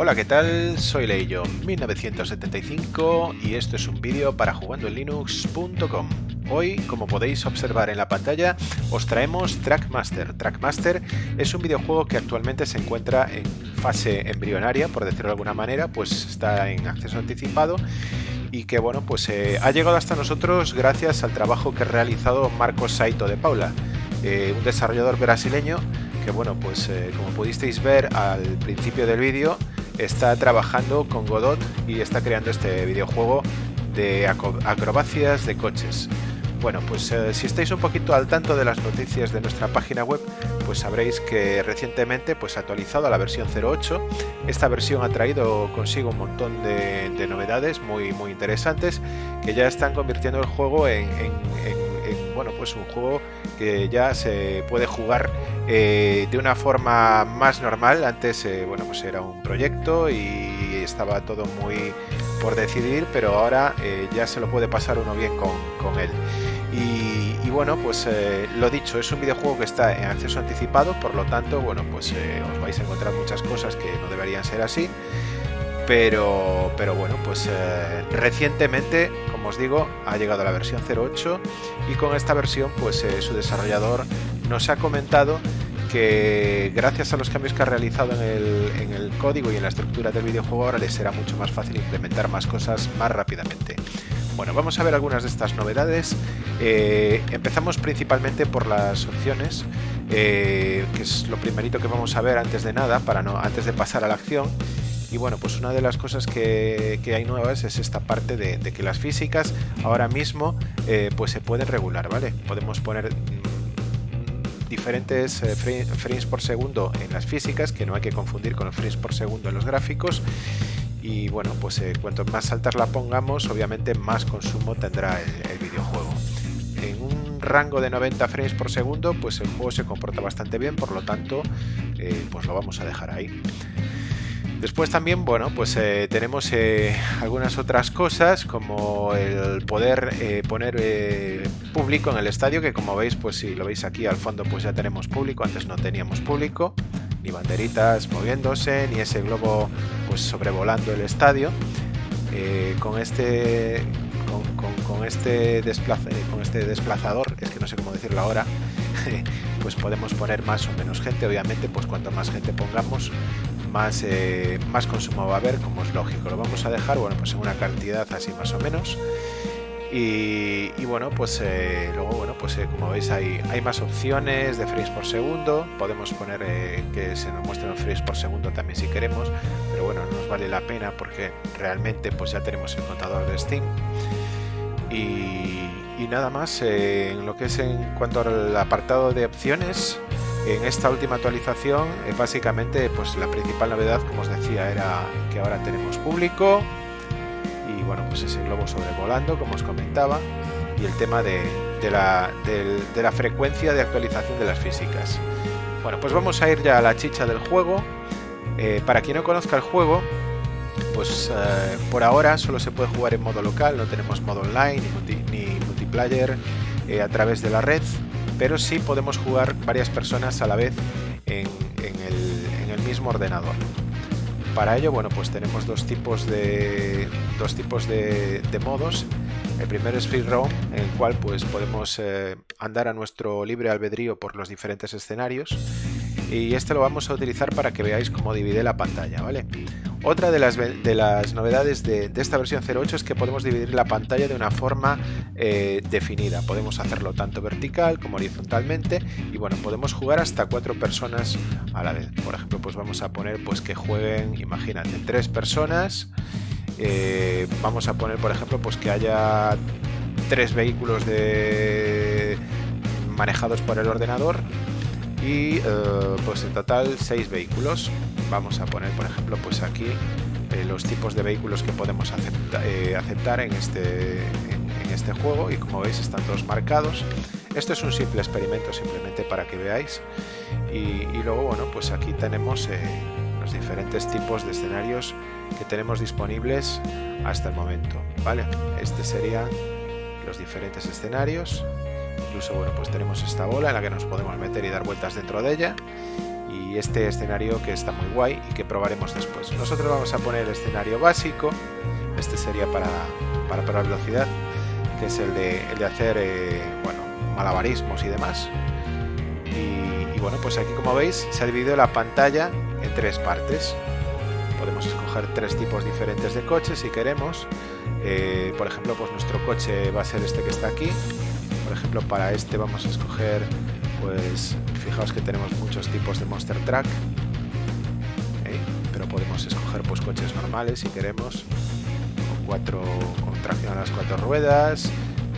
Hola, ¿qué tal? Soy Leillo 1975 y esto es un vídeo para jugandoenlinux.com. Hoy, como podéis observar en la pantalla, os traemos Trackmaster. Trackmaster es un videojuego que actualmente se encuentra en fase embrionaria, por decirlo de alguna manera, pues está en acceso anticipado y que bueno, pues eh, ha llegado hasta nosotros gracias al trabajo que ha realizado Marcos Saito de Paula, eh, un desarrollador brasileño que bueno, pues eh, como pudisteis ver al principio del vídeo, está trabajando con Godot y está creando este videojuego de acrobacias de coches. Bueno, pues eh, si estáis un poquito al tanto de las noticias de nuestra página web, pues sabréis que recientemente pues, ha actualizado a la versión 08. Esta versión ha traído consigo un montón de, novedades muy, muy interesantes que ya están convirtiendo el juego en, bueno, pues un juego que ya se puede jugar eh, de una forma más normal. Antes, eh, bueno, pues era un proyecto y estaba todo muy por decidir, pero ahora ya se lo puede pasar uno bien con, con él. Y, bueno, pues eh, lo dicho, es un videojuego que está en acceso anticipado, por lo tanto, bueno, pues eh, os vais a encontrar muchas cosas que no deberían ser así. Pero, pero bueno, pues eh, recientemente, como os digo, ha llegado la versión 08 y con esta versión, pues su desarrollador nos ha comentado que gracias a los cambios que ha realizado en el, en el código y en la estructura del videojuego ahora les será mucho más fácil implementar más cosas más rápidamente. Bueno, vamos a ver algunas de estas novedades. Eh, empezamos principalmente por las opciones, eh, que es lo primerito que vamos a ver antes de nada, para no, antes de pasar a la acción. Y bueno, pues una de las cosas que, hay nuevas es esta parte de, que las físicas ahora mismo eh, pues se pueden regular, ¿vale? Podemos poner mm, diferentes frames por segundo en las físicas, que no hay que confundir con los frames por segundo en los gráficos y bueno, pues eh, cuanto más altas la pongamos, obviamente más consumo tendrá el, videojuego. En un rango de 90 frames por segundo, pues el juego se comporta bastante bien, por lo tanto, eh, pues lo vamos a dejar ahí. Después también, bueno, pues eh, tenemos algunas otras cosas como el poder poner público en el estadio, que como veis, pues si lo veis aquí al fondo, pues ya tenemos público, antes no teníamos público ni banderitas moviéndose, ni ese globo pues sobrevolando el estadio. Eh, con este con, este con este desplazador, es que no sé cómo decirlo ahora, pues podemos poner más o menos gente. Obviamente, pues cuanto más gente pongamos, más, eh, más consumo va a haber, como es lógico. Lo vamos a dejar, bueno, pues en una cantidad así más o menos. Y, bueno, pues eh, luego, bueno, pues eh, como veis hay, hay más opciones de frames por segundo. Podemos poner que se nos muestren frames por segundo también si queremos, pero bueno, no nos vale la pena porque realmente pues ya tenemos el contador de Steam. Y nada más, en lo que es en cuanto al apartado de opciones, en esta última actualización, básicamente pues la principal novedad, como os decía, era que ahora tenemos público, y bueno, pues ese globo sobrevolando, como os comentaba, y el tema de, la, frecuencia de actualización de las físicas. Bueno, pues vamos a ir ya a la chicha del juego. Eh, para quien no conozca el juego, pues eh, por ahora solo se puede jugar en modo local, no tenemos modo online ni, multiplayer eh, a través de la red, pero sí podemos jugar varias personas a la vez en el mismo ordenador para ello, bueno, pues tenemos dos tipos de dos tipos de, modos. El primero es free roam, en el cual pues podemos eh, andar a nuestro libre albedrío por los diferentes escenarios. Y este lo vamos a utilizar para que veáis cómo divide la pantalla, ¿vale? Otra de las, de las novedades de, esta versión 08 es que podemos dividir la pantalla de una forma eh, definida. Podemos hacerlo tanto vertical como horizontalmente y bueno, podemos jugar hasta cuatro personas a la vez. Por ejemplo, pues vamos a poner pues que jueguen, imagínate, tres personas. Eh, vamos a poner, por ejemplo, pues que haya tres vehículos de manejados por el ordenador y eh, pues en total seis vehículos. Vamos a poner por ejemplo pues aquí eh, los tipos de vehículos que podemos eh, aceptar en este, en, este juego. Y como veis están todos marcados. Esto es un simple experimento simplemente para que veáis. Y, luego bueno pues aquí tenemos los diferentes tipos de escenarios que tenemos disponibles hasta el momento vale este serían los diferentes escenarios incluso bueno pues tenemos esta bola en la que nos podemos meter y dar vueltas dentro de ella y este escenario que está muy guay y que probaremos después. Nosotros vamos a poner el escenario básico, este sería para, para probar velocidad, que es el de, el de hacer eh, bueno, malabarismos y demás. Y, y, bueno, pues aquí como veis se ha dividido la pantalla en tres partes. Podemos escoger tres tipos diferentes de coches si queremos. Eh, por ejemplo, pues nuestro coche va a ser este que está aquí. Por ejemplo, para este vamos a escoger, pues fijaos que tenemos muchos tipos de Monster Truck. ¿eh? Pero podemos escoger pues coches normales si queremos. Con, cuatro, con tracción a las cuatro ruedas,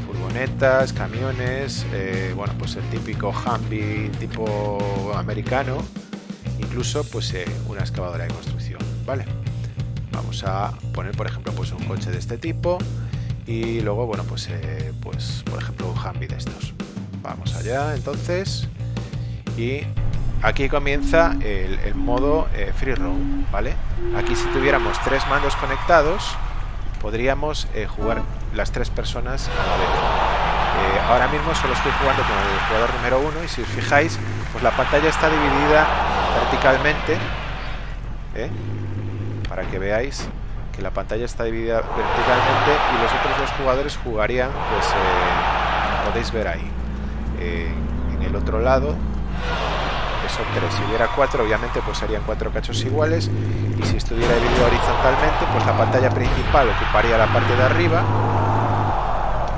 furgonetas, camiones, eh, bueno, pues el típico Humvee tipo americano, incluso pues eh, una excavadora de construcción, ¿vale? Vamos a poner, por ejemplo, pues un coche de este tipo y luego, bueno, pues, eh, pues por ejemplo, un Humvee de estos. Vamos allá, entonces, y aquí comienza el, modo eh, free roam, ¿vale? Aquí si tuviéramos tres mandos conectados, podríamos eh, jugar las tres personas a la vez. Ahora mismo solo estoy jugando con el jugador número uno y si os fijáis, pues la pantalla está dividida verticalmente, para que veáis que la pantalla está dividida verticalmente y los otros dos jugadores jugarían, pues eh, podéis ver ahí. Eh, en el otro lado son tres. Si hubiera cuatro, obviamente pues serían cuatro cachos iguales. Y si estuviera dividido horizontalmente, pues la pantalla principal ocuparía la parte de arriba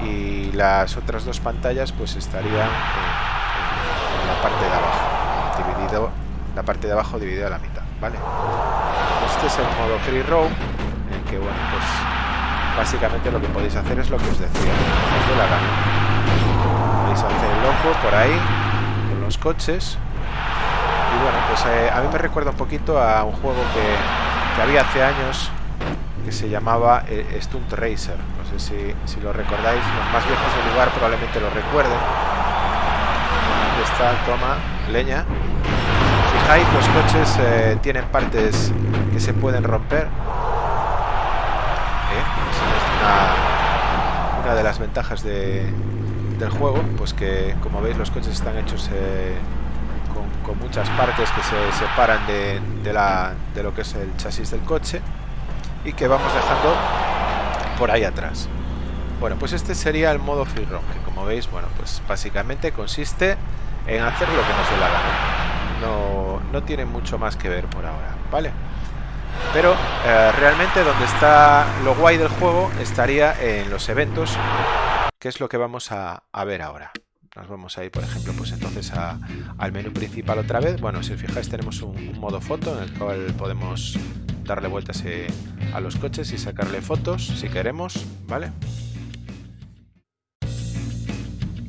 y las otras dos pantallas pues estarían en, en la parte de abajo, dividido, la parte de abajo dividida a la mitad, ¿vale? Este es el modo free roam, que bueno, pues básicamente lo que podéis hacer es lo que os decía, es de la gana. Podéis hacer el loco por ahí, con los coches, y bueno, pues eh, a mí me recuerda un poquito a un juego que, que había hace años que se llamaba eh, Stunt Racer. No sé si, si, lo recordáis, los más viejos del lugar probablemente lo recuerden. Aquí está, toma, leña. Fijáis, los coches eh, tienen partes que se pueden romper. Una, de las ventajas de, del juego, pues que como veis los coches están hechos eh, con, con, muchas partes que se separan de, de, la, de lo que es el chasis del coche y que vamos dejando por ahí atrás. Bueno, pues este sería el modo free roam, que como veis, bueno, pues básicamente consiste en hacer lo que nos dé la gana. No, no tiene mucho más que ver por ahora, ¿vale? Pero eh, realmente donde está lo guay del juego estaría en los eventos, que es lo que vamos a, ver ahora. Nos vamos a ir, por ejemplo, pues entonces al menú principal otra vez. Bueno, si os fijáis tenemos un, un modo foto en el cual podemos darle vueltas eh, a los coches y sacarle fotos si queremos, ¿vale?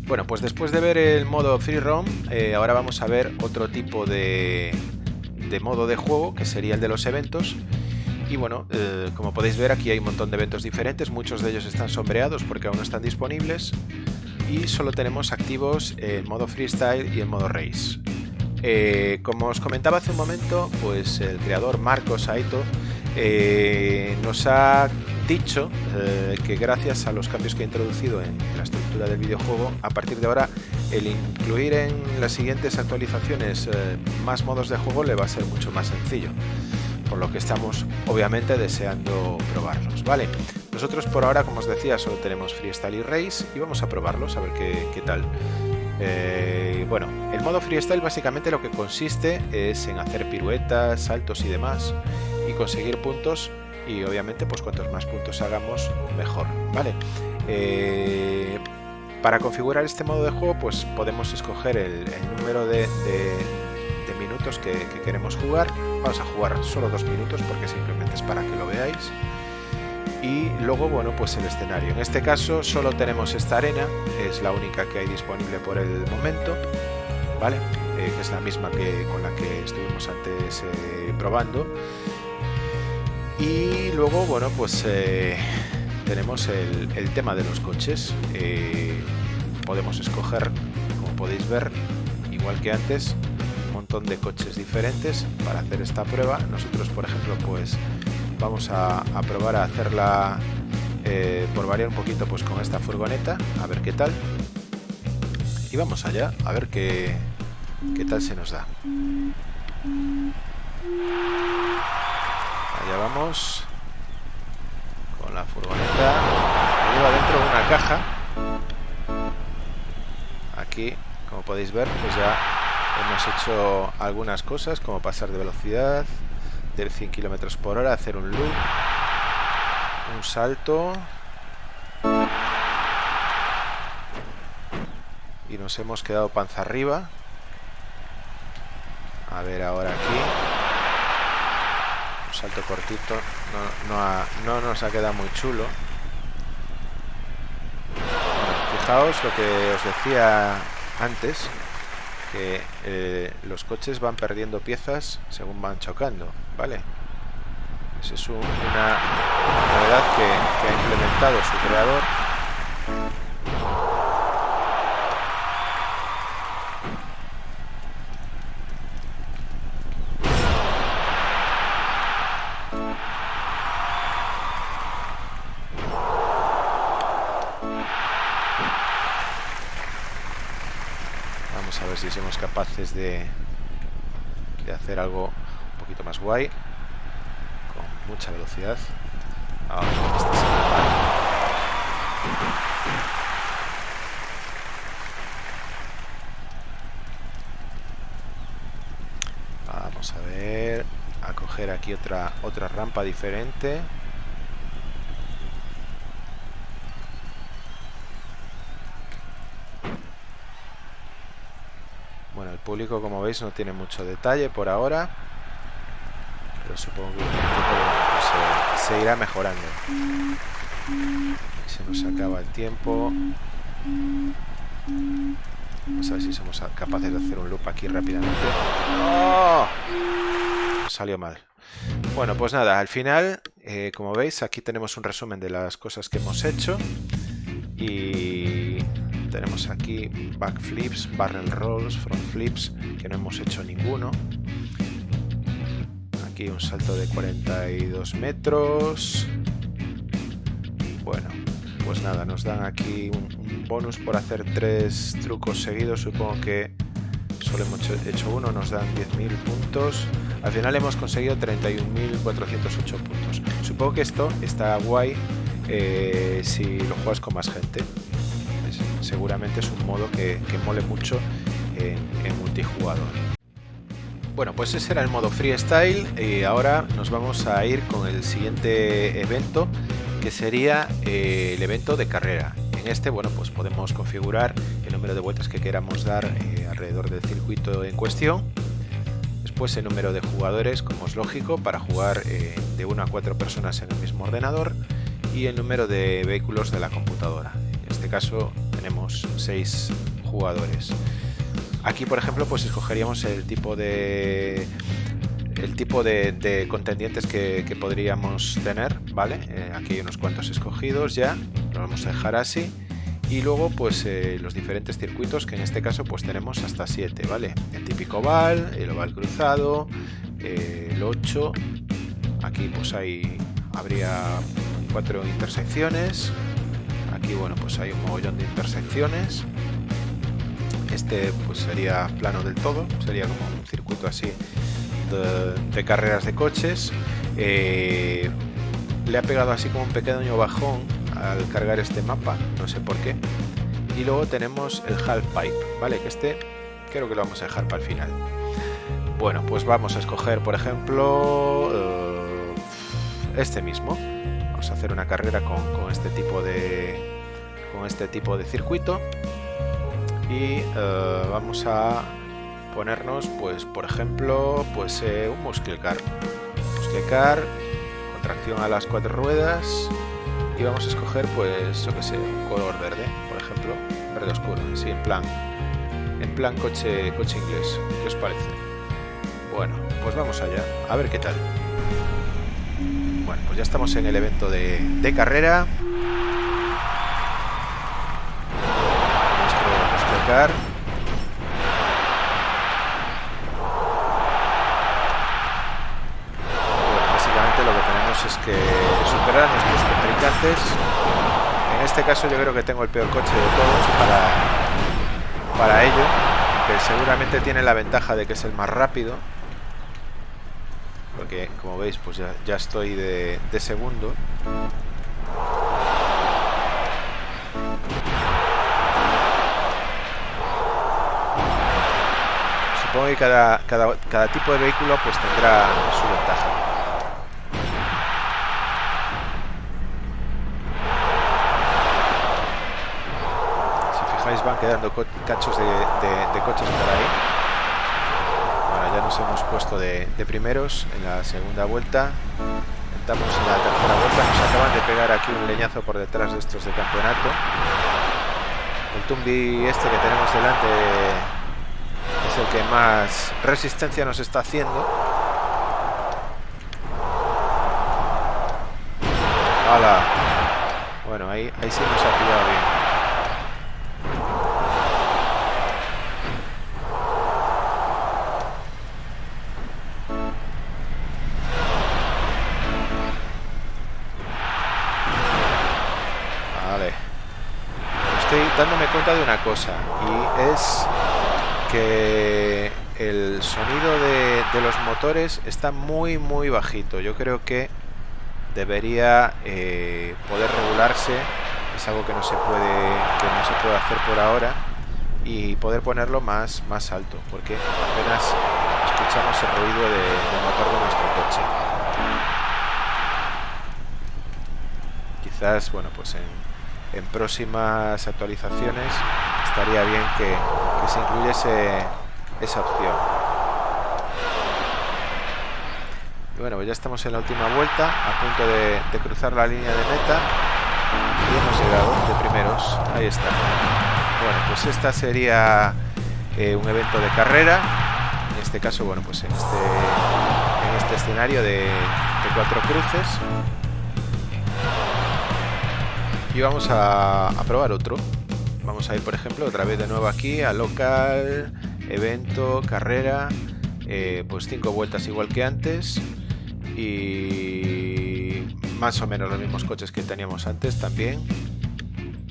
Bueno, pues después de ver el modo free roam, eh, ahora vamos a ver otro tipo de, de, modo de juego, que sería el de los eventos. Y bueno, eh, como podéis ver aquí hay un montón de eventos diferentes, muchos de ellos están sombreados porque aún no están disponibles. Y solo tenemos activos el modo freestyle y el modo race. Eh, como os comentaba hace un momento, pues el creador Marcos Saito eh, nos ha dicho eh, que gracias a los cambios que ha introducido en la estructura del videojuego, a partir de ahora el incluir en las siguientes actualizaciones eh, más modos de juego le va a ser mucho más sencillo. Por lo que estamos obviamente deseando probarlos, ¿vale? Nosotros por ahora, como os decía, solo tenemos Freestyle y Race y vamos a probarlos, a ver qué, qué tal. Eh, bueno, el modo freestyle básicamente lo que consiste es en hacer piruetas, saltos y demás y conseguir puntos y obviamente pues cuantos más puntos hagamos mejor, ¿vale? Eh, para configurar este modo de juego pues podemos escoger el, número de, minutos que, que, queremos jugar. Vamos a jugar solo dos minutos porque simplemente es para que lo veáis y luego bueno pues el escenario en este caso solo tenemos esta arena es la única que hay disponible por el momento vale eh, es la misma que con la que estuvimos antes eh, probando y luego bueno pues eh, tenemos el, tema de los coches eh, podemos escoger como podéis ver igual que antes un montón de coches diferentes para hacer esta prueba nosotros por ejemplo pues vamos a, a probar a hacerla eh, por variar un poquito pues con esta furgoneta, a ver qué tal. Y vamos allá, a ver qué, qué tal se nos da. Vamos. Con la furgoneta. Lleva dentro una caja. Aquí, como podéis ver, pues ya hemos hecho algunas cosas, como pasar de velocidad del 100 km por hora, hacer un loop, un salto. Y nos hemos quedado panza arriba. A ver ahora aquí. Salto cortito. No, no, nos ha quedado muy chulo. fijaos lo que os decía antes. Que eh, los coches van perdiendo piezas según van chocando. ¿Vale? Esa es una novedad que ha implementado su creador de, hacer algo un poquito más guay con mucha velocidad. Vamos a ver a coger aquí otra otra rampa diferente como veis, no tiene mucho detalle por ahora. Pero supongo que pues, se, irá mejorando. Se nos acaba el tiempo. Vamos a ver si somos capaces de hacer un loop aquí rápidamente. ¡Oh! Salió mal. Bueno, pues nada, al final, eh, como veis, aquí tenemos un resumen de las cosas que hemos hecho. Y tenemos aquí backflips, barrel rolls, front flips, que no hemos hecho ninguno. Aquí un salto de 42 metros. Bueno, pues nada, nos dan aquí un, bonus por hacer tres trucos seguidos. Supongo que solo hemos hecho uno, nos dan 10.000 puntos. Al final hemos conseguido 31.408 puntos. Supongo que esto está guay eh, si lo juegas con más gente seguramente es un modo que, mole mucho en, multijugador. Bueno, pues ese era el modo freestyle y ahora nos vamos a ir con el siguiente evento que sería eh, el evento de carrera. En este, bueno, pues podemos configurar el número de vueltas que queramos dar eh, alrededor del circuito en cuestión. Después el número de jugadores, como es lógico, para jugar eh, de 1 a 4 personas en el mismo ordenador y el número de vehículos de la computadora. En este caso tenemos 6 jugadores. Aquí, por ejemplo, pues escogeríamos el tipo de el tipo de, contendientes que, podríamos tener, ¿vale? Eh, aquí hay unos cuantos escogidos ya, lo vamos a dejar así. Y luego, pues eh, los diferentes circuitos, que en este caso pues tenemos hasta 7, ¿vale? El típico oval, el oval cruzado, eh, el 8. Aquí pues hay, habría cuatro intersecciones, Aquí, bueno, pues hay un mogollón de intersecciones. Este pues sería plano del todo, sería como un circuito así de, carreras de coches. Eh, le ha pegado así como un pequeño bajón al cargar este mapa, no sé por qué. Y luego tenemos el half pipe, ¿vale? Que este creo que lo vamos a dejar para el final. Bueno, pues vamos a escoger, por ejemplo, eh, este mismo. Vamos a hacer una carrera con este tipo de, con este tipo de circuito. Y eh, vamos a ponernos pues por ejemplo pues eh, un muscle car. Muscle car con tracción a las cuatro ruedas. Y vamos a escoger pues yo que sé un color verde por ejemplo. Verde oscuro así en plan en plan coche coche inglés. ¿qué os parece? bueno pues vamos allá a ver qué tal. Bueno pues ya estamos en el evento de, de carrera básicamente lo que tenemos es que superar a nuestros contrincantes. En este caso yo creo que tengo el peor coche de todos para, para ello, que seguramente tiene la ventaja de que es el más rápido, porque como veis pues ya, estoy de segundo. Supongo que cada, cada, cada tipo de vehículo pues tendrá su ventaja. Si fijáis van quedando cachos de, coches por ahí. Bueno, ya nos hemos puesto de, de primeros en la segunda vuelta. Estamos en la tercera vuelta. Nos acaban de pegar aquí un leñazo por detrás de estos de campeonato. El Tumbi este que tenemos delante el que más resistencia nos está haciendo. ¡Hala! Bueno, ahí, ahí sí nos ha pillado bien. Vale. Estoy dándome cuenta de una cosa y es que el sonido de, los motores está muy muy bajito. Yo creo que debería eh, poder regularse. Es algo que no se puede que no se puede hacer por ahora y poder ponerlo más más alto porque apenas escuchamos el ruido de, del motor de nuestro coche. Quizás bueno pues en, en próximas actualizaciones estaría bien que, se incluyese esa opción. Y bueno, pues ya estamos en la última vuelta, a punto de, cruzar la línea de meta. Y hemos llegado de primeros. Ahí está. Bueno, pues esta sería eh, un evento de carrera. En este caso, bueno, pues en este, en este escenario de, cuatro cruces. Y vamos a probar otro. Vamos a ir, por ejemplo, otra vez de nuevo aquí a local, evento, carrera, eh, pues cinco vueltas igual que antes y más o menos los mismos coches que teníamos antes también.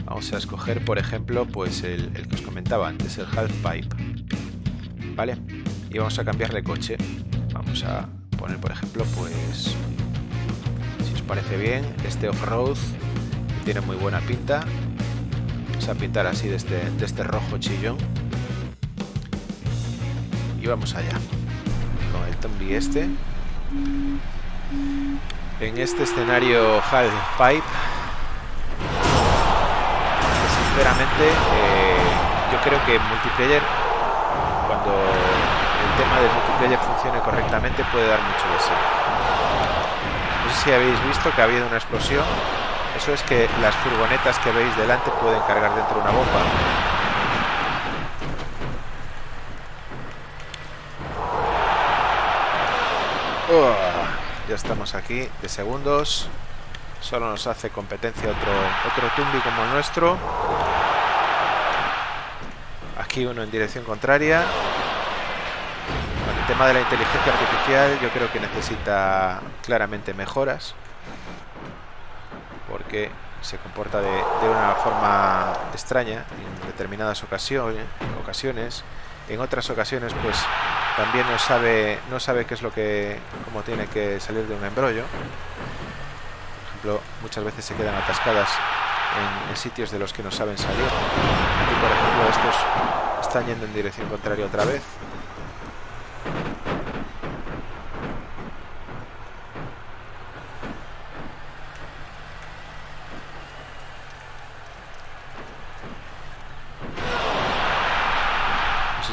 Vamos a escoger, por ejemplo, pues el, que os comentaba antes, el half pipe, ¿vale? Y vamos a cambiar de coche. Vamos a poner, por ejemplo, pues, si os parece bien, este off-road tiene muy buena pinta a pintar así de este, de este rojo chillón. Y vamos allá. Con el Tombi este. En este escenario Half Pipe. Pues sinceramente, eh, yo creo que multiplayer, cuando el tema del multiplayer funcione correctamente, puede dar mucho de sí. No sé si habéis visto que ha habido una explosión eso es que las furgonetas que veis delante pueden cargar dentro una bomba. Ya estamos aquí de segundos. Solo nos hace competencia otro, otro Tumbi como el nuestro. Aquí uno en dirección contraria. el tema de la inteligencia artificial yo creo que necesita claramente mejoras porque se comporta de, una forma extraña en determinadas ocasiones. En otras ocasiones, pues también no sabe, no sabe qué es lo que, cómo tiene que salir de un embrollo. Por ejemplo, muchas veces se quedan atascadas en, en sitios de los que no saben salir. Aquí, por ejemplo, estos están yendo en dirección contraria otra vez.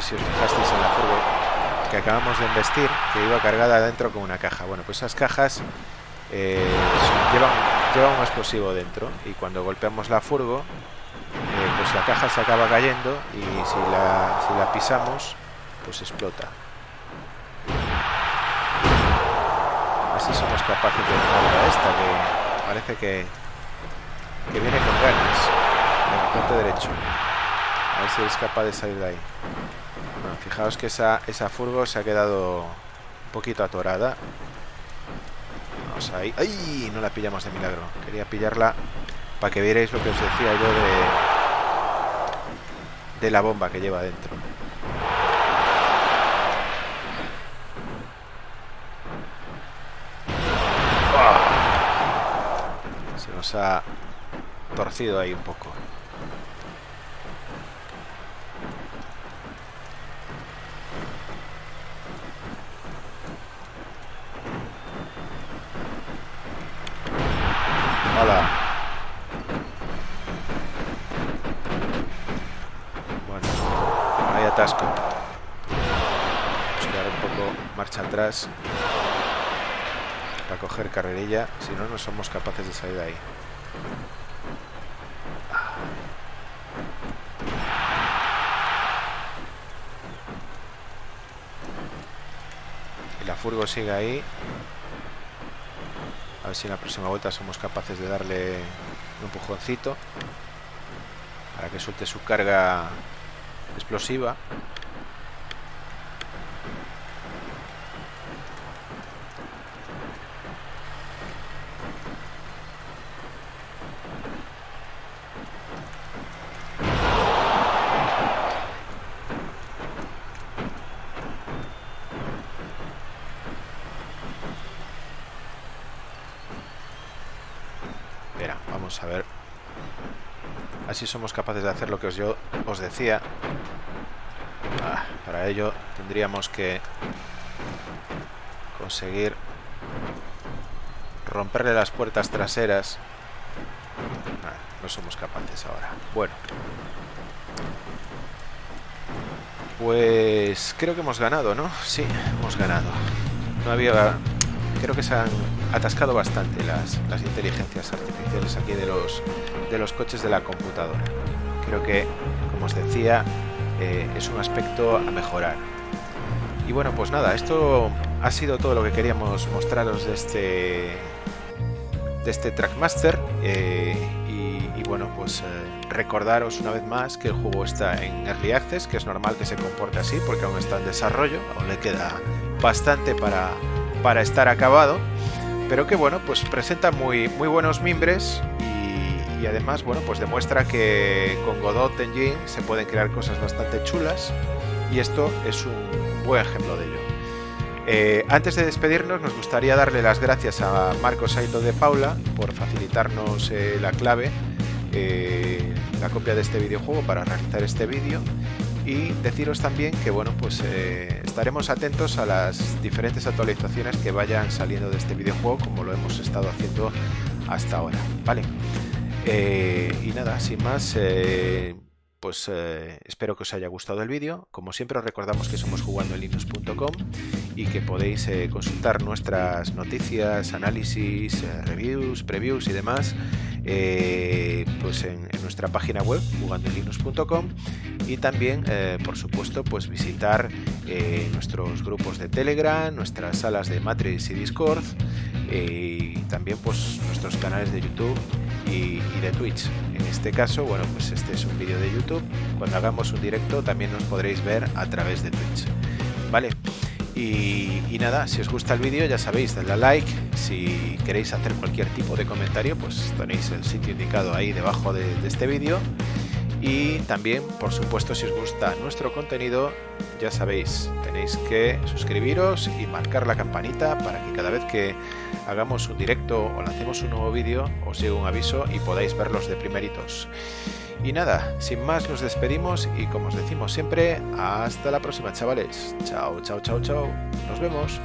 si os fijasteis en la furgo que investir, que iba cargada adentro con una caja. Bueno, pues esas cajas eh, llevan, un explosivo dentro y cuando golpeamos la furgo, eh, pues la caja se acaba cayendo y si la, si la pisamos, pues explota. Así somos capaces de ganar a esta que parece que, que viene con ganas. Ponte derecho. A ver si es capaz de salir de ahí Fijaos que esa, esa furgo se ha quedado un poquito atorada. Vamos ahí. ¡Ay! No la pillamos de milagro. Quería pillarla para que vierais lo que os decía yo de, de la bomba que lleva dentro. Se nos ha torcido ahí un poco. Hola. Bueno, hay atasco. Vamos a dar un poco marcha atrás para coger carrerilla, si no, no somos capaces de salir de ahí. Y la furgo sigue ahí. Ver si en la próxima vuelta somos capaces de darle un empujoncito para que suelte su carga explosiva. A ver. Así somos capaces de hacer lo que yo os decía. Ah, para ello tendríamos que conseguir romperle las puertas traseras. Ah, no somos capaces ahora. Bueno. Pues creo que hemos ganado, ¿no? Sí, hemos ganado. No había... Creo que se han atascado bastante las, las inteligencias artificiales aquí de los, de los coches de la computadora. Creo que, como os decía, eh, es un aspecto a mejorar. Y bueno, pues nada, esto ha sido todo lo que queríamos mostraros de este de este Trackmaster eh, y, bueno, pues eh, recordaros una vez más que el juego está en Early Access, que es normal que se comporte así porque aún está en desarrollo, aún le queda bastante para, para estar acabado pero que bueno, pues presenta muy, muy buenos mimbres y, además, bueno, pues demuestra que con Godot Engine se pueden crear cosas bastante chulas y esto es un buen ejemplo de ello. Eh, antes de despedirnos, nos gustaría darle las gracias a Marcos Saito de Paula por facilitarnos eh, la clave, eh, la copia de este videojuego para realizar este vídeo y deciros también que bueno pues eh, estaremos atentos a las diferentes actualizaciones que vayan saliendo de este videojuego como lo hemos estado haciendo hasta ahora vale eh, y nada sin más eh, pues espero que os haya gustado el vídeo. Como siempre os recordamos que somos jugando en linux.com y que podéis consultar nuestras noticias análisis reviews previews y demás pues en, nuestra página web jugandolinux.com y también, eh, por supuesto, pues visitar eh, nuestros grupos de Telegram, nuestras salas de Matrix y Discord eh, y también pues nuestros canales de YouTube y, de Twitch. En este caso, bueno, pues este es un vídeo de YouTube. Cuando hagamos un directo también nos podréis ver a través de Twitch. ¿Vale? Y, nada, si os gusta el vídeo ya sabéis, dadle a like. Si queréis hacer cualquier tipo de comentario, pues tenéis el sitio indicado ahí debajo de este vídeo. Y también, por supuesto, si os gusta nuestro contenido, ya sabéis, tenéis que suscribiros y marcar la campanita para que cada vez que hagamos un directo o lancemos un nuevo vídeo os llegue un aviso y podáis verlos de primeritos. Y nada, sin más nos despedimos y como os decimos siempre, hasta la próxima chavales. Chao, chao, chao, chao. Nos vemos.